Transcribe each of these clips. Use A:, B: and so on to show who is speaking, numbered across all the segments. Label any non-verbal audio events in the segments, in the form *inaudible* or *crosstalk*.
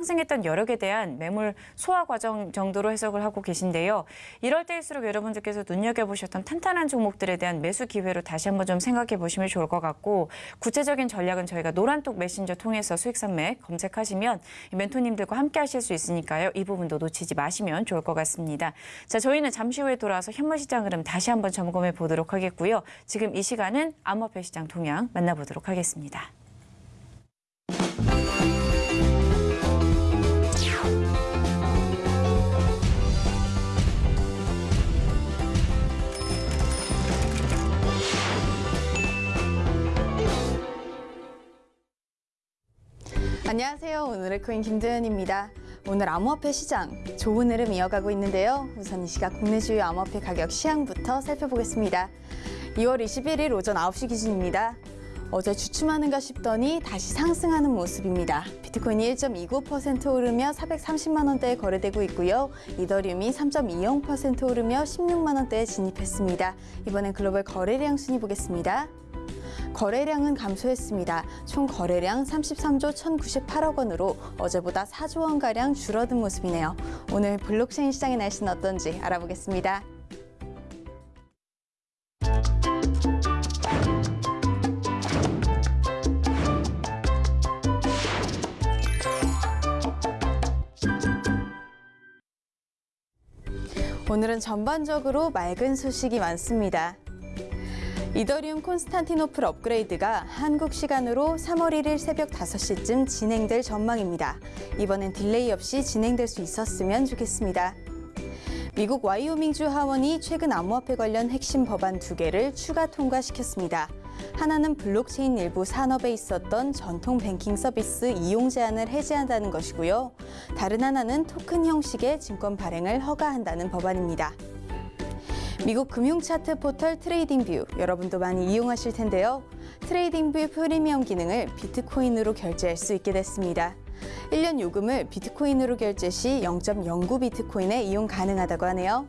A: 상승했던 여력에 대한 매물 소화 과정 정도로 해석을 하고 계신데요. 이럴 때일수록 여러분들께서 눈여겨보셨던 탄탄한 종목들에 대한 매수 기회로 다시 한번 좀 생각해 보시면 좋을 것 같고 구체적인 전략은 저희가 노란톡 메신저 통해서 수익산맥 검색하시면 이 멘토님들과 함께 하실 수 있으니까요. 이 부분도 놓치지 마시면 좋을 것 같습니다. 자, 저희는 잠시 후에 돌아와서 현물시장 흐름 다시 한번 점검해 보도록 하겠고요. 지금 이 시간은 암호화폐 시장 동향 만나보도록 하겠습니다.
B: 안녕하세요. 오늘의 코인 김도현입니다. 오늘 암호화폐 시장 좋은 흐름 이어가고 있는데요. 우선 이 시각 국내 주요 암호화폐 가격 시향부터 살펴보겠습니다. 2월 21일 오전 9시 기준입니다. 어제 주춤하는가 싶더니 다시 상승하는 모습입니다. 비트코인이 1.29% 오르며 430만 원대에 거래되고 있고요. 이더리움이 3.20% 오르며 16만 원대에 진입했습니다. 이번엔 글로벌 거래량 순위 보겠습니다. 거래량은 감소했습니다. 총 거래량 33조 1,098억 원으로 어제보다 4조 원가량 줄어든 모습이네요. 오늘 블록체인 시장의 날씨는 어떤지 알아보겠습니다. 오늘은 전반적으로 맑은 소식이 많습니다. 이더리움 콘스탄티노플 업그레이드가 한국 시간으로 3월 1일 새벽 5시쯤 진행될 전망입니다. 이번엔 delay 없이 진행될 수 있었으면 좋겠습니다. 미국 와이오밍주 하원이 최근 암호화폐 관련 핵심 법안 두 개를 추가 통과시켰습니다. 하나는 블록체인 일부 산업에 있었던 전통 뱅킹 서비스 이용 제한을 해제한다는 것이고요. 다른 하나는 토큰 형식의 증권 발행을 허가한다는 법안입니다. 미국 금융 차트 포털 TradingView 여러분도 많이 이용하실 텐데요. TradingView 프리미엄 기능을 비트코인으로 결제할 수 있게 됐습니다. 1년 요금을 비트코인으로 결제 시 0.09 비트코인에 이용 가능하다고 하네요.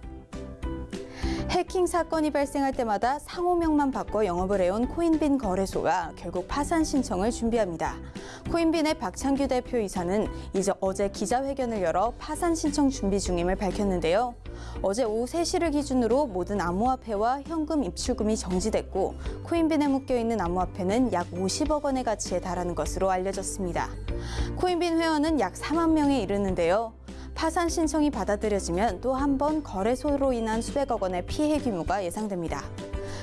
B: 해킹 사건이 발생할 때마다 상호명만 바꿔 영업을 해온 코인빈 거래소가 결국 파산 신청을 준비합니다. 코인빈의 박창규 대표 이사는 이제 어제 기자회견을 열어 파산 신청 준비 중임을 밝혔는데요. 어제 오후 3시를 기준으로 모든 암호화폐와 현금 입출금이 정지됐고 코인빈에 묶여있는 암호화폐는 약 50억 원의 가치에 달하는 것으로 알려졌습니다. 코인빈 회원은 약 4만 명에 이르는데요. 파산 신청이 받아들여지면 또 한 번 거래소로 인한 수백억 원의 피해 규모가 예상됩니다.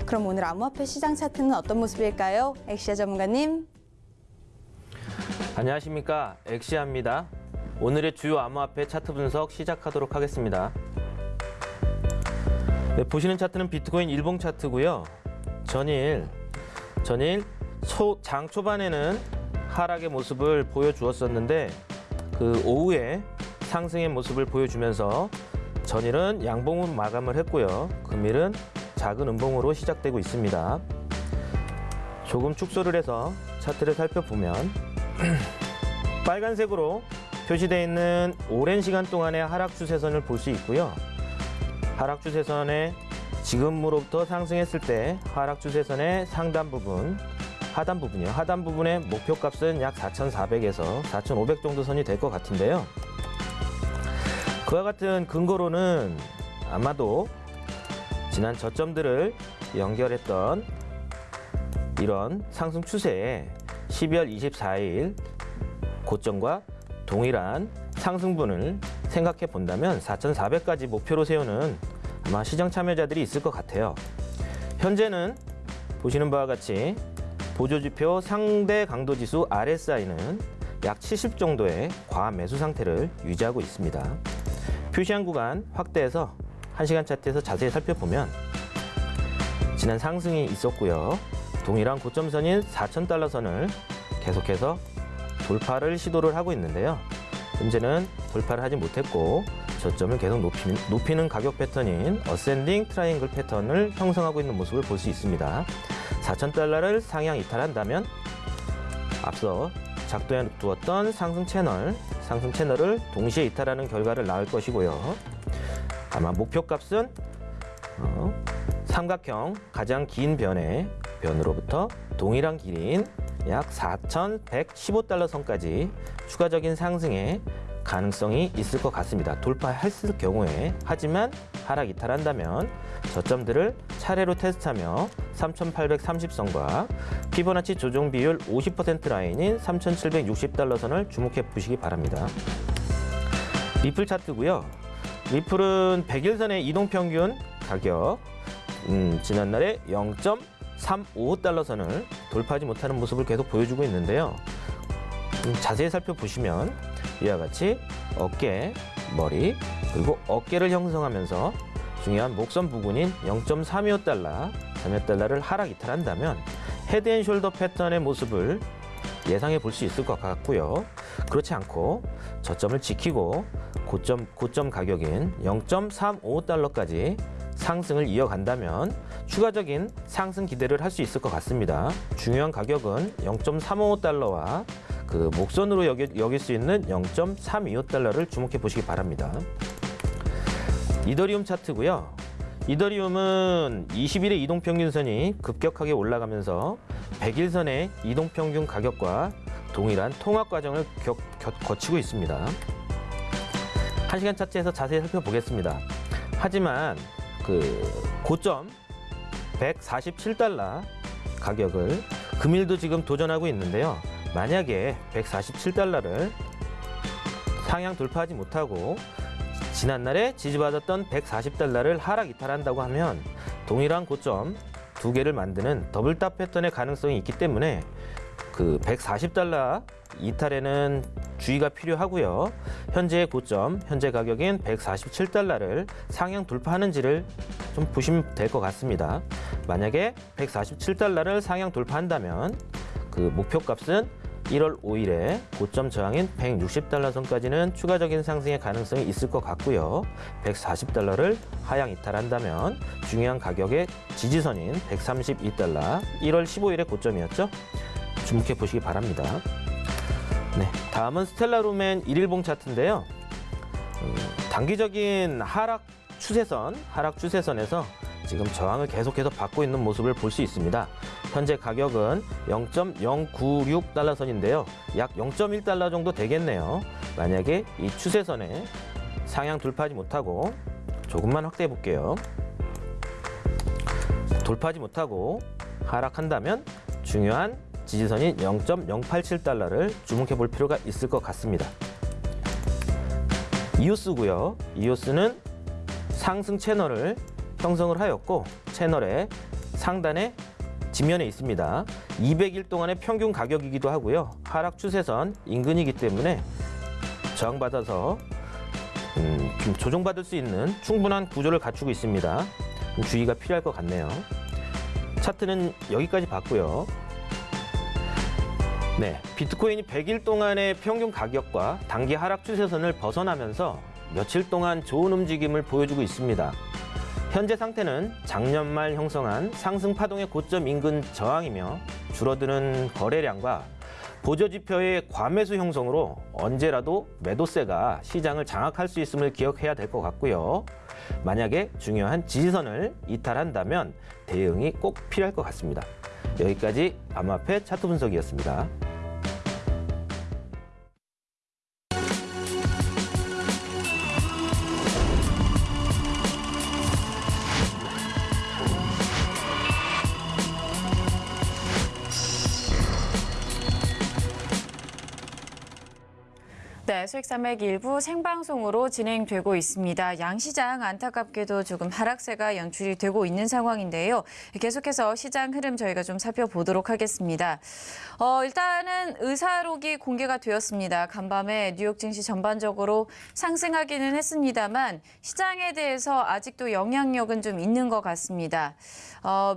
B: 그럼 오늘 암호화폐 시장 차트는 어떤 모습일까요? 엑시아 전문가님.
C: 안녕하십니까 엑시아입니다. 오늘의 주요 암호화폐 차트 분석 시작하도록 하겠습니다. 네, 보시는 차트는 비트코인 일봉 차트고요. 전일 전일 초, 장 초반에는 하락의 모습을 보여주었었는데 그 오후에 상승의 모습을 보여주면서 전일은 양봉으로 마감을 했고요. 금일은 작은 음봉으로 시작되고 있습니다. 조금 축소를 해서 차트를 살펴보면 *clears throat* 빨간색으로 표시되어 있는 오랜 시간 동안의 하락 추세선을 볼 수 있고요. 하락 추세선에 지금으로부터 상승했을 때 하락 추세선의 상단 부분, 하단 부분이요. 하단 부분의 목표값은 약 4,400에서 4,500 정도 선이 될 것 같은데요. 그와 같은 근거로는 아마도 지난 저점들을 연결했던 이런 상승 추세에 12월 24일 고점과 동일한 상승분을 생각해 본다면 4,400까지 목표로 세우는 아마 시장 참여자들이 있을 것 같아요. 현재는 보시는 바와 같이 보조지표 상대 강도지수 RSI는 약 70 정도의 과매수 상태를 유지하고 있습니다. 표시한 구간 확대해서 1시간 차트에서 자세히 살펴보면 지난 상승이 있었고요. 동일한 고점선인 4,000달러 선을 계속해서 돌파를 시도를 하고 있는데요. 현재는 돌파를 하지 못했고 저점을 계속 높이는, 높이는 가격 패턴인 ascending triangle 패턴을 형성하고 있는 모습을 볼 수 있습니다. 4,000달러를 상향 이탈한다면 앞서 작동해 두었던 상승 채널, 상승 채널을 동시에 이탈하는 결과를 낳을 것이고요. 아마 목표값은 어, 삼각형 가장 긴 변의 변으로부터 동일한 길이인 약 4,115달러 선까지 추가적인 상승의 가능성이 있을 것 같습니다. 돌파했을 경우에 하지만 하락 이탈한다면 저점들을 차례로 테스트하며 3,830선과 피보나치 조정 비율 50% 라인인 3,760달러 선을 주목해 보시기 바랍니다. 리플 차트고요. 리플은 100일선의 이동평균 가격 음, 지난날에 0.355달러 선을 돌파하지 못하는 모습을 계속 보여주고 있는데요. 음, 자세히 살펴보시면 이와 같이 어깨, 머리, 그리고 어깨를 형성하면서 중요한 목선 부근인 0.325달러, 3달러를 하락 이탈한다면 헤드앤숄더 패턴의 모습을 예상해 볼 수 있을 것 같고요. 그렇지 않고 저점을 지키고 고점, 고점 가격인 0.35달러까지 상승을 이어간다면 추가적인 상승 기대를 할 수 있을 것 같습니다. 중요한 가격은 0.35달러와 그 목선으로 여기, 여길 수 있는 0.325달러를 주목해 보시기 바랍니다. 이더리움 차트고요. 이더리움은 20일의 이동평균선이 급격하게 올라가면서 100일선의 이동평균 가격과 동일한 통합 과정을 겨, 겨, 거치고 있습니다. 1시간 차트에서 자세히 살펴보겠습니다. 하지만 그 고점 147달러 가격을 금일도 지금 도전하고 있는데요. 만약에 147달러를 상향 돌파하지 못하고 지난날에 지지받았던 140달러를 하락 이탈한다고 하면 동일한 고점 두 개를 만드는 double top 패턴의 가능성이 있기 때문에 그 140달러 이탈에는 주의가 필요하고요. 현재의 고점, 현재 가격인 147달러를 상향 돌파하는지를 좀 보시면 될 것 같습니다. 만약에 147달러를 상향 돌파한다면 그 목표 값은 1월 5일에 고점 저항인 160달러 선까지는 추가적인 상승의 가능성이 있을 것 같고요. 140달러를 하향 이탈한다면 중요한 가격의 지지선인 132달러, 1월 15일의 고점이었죠. 주목해 보시기 바랍니다. 네, 다음은 스텔라루멘 1일봉 차트인데요. 음, 단기적인 하락 추세선, 하락 추세선에서 지금 저항을 계속해서 받고 있는 모습을 볼 수 있습니다. 현재 가격은 0.096달러 선인데요. 약 0.1달러 정도 되겠네요. 만약에 이 추세선에 상향 돌파하지 못하고 조금만 확대해 볼게요. 돌파하지 못하고 하락한다면 중요한 지지선인 0.087달러를 주목해 볼 필요가 있을 것 같습니다. 이오스고요. 이오스는 상승 채널을 형성을 하였고 채널의 상단에 지면에 있습니다. 200일 동안의 평균 가격이기도 하고요. 하락 추세선 인근이기 때문에 저항받아서 음, 좀 조정받을 수 있는 충분한 구조를 갖추고 있습니다. 좀 주의가 필요할 것 같네요. 차트는 여기까지 봤고요. 네, 비트코인이 100일 동안의 평균 가격과 단기 하락 추세선을 벗어나면서 며칠 동안 좋은 움직임을 보여주고 있습니다. 현재 상태는 작년 말 형성한 상승 파동의 고점 인근 저항이며 줄어드는 거래량과 보조지표의 과매수 형성으로 언제라도 매도세가 시장을 장악할 수 있음을 기억해야 될 것 같고요. 만약에 중요한 지지선을 이탈한다면 대응이 꼭 필요할 것 같습니다. 여기까지 암호화폐 차트 분석이었습니다.
A: 수익 산맥 일부 생방송으로 진행되고 있습니다. 양 시장 안타깝게도 조금 하락세가 연출이 되고 있는 상황인데요. 계속해서 시장 흐름 저희가 좀 살펴보도록 하겠습니다. 어, 일단은 의사록이 공개가 되었습니다. 간밤에 뉴욕 증시 전반적으로 상승하기는 했습니다만 시장에 대해서 아직도 영향력은 좀 있는 것 같습니다. 어,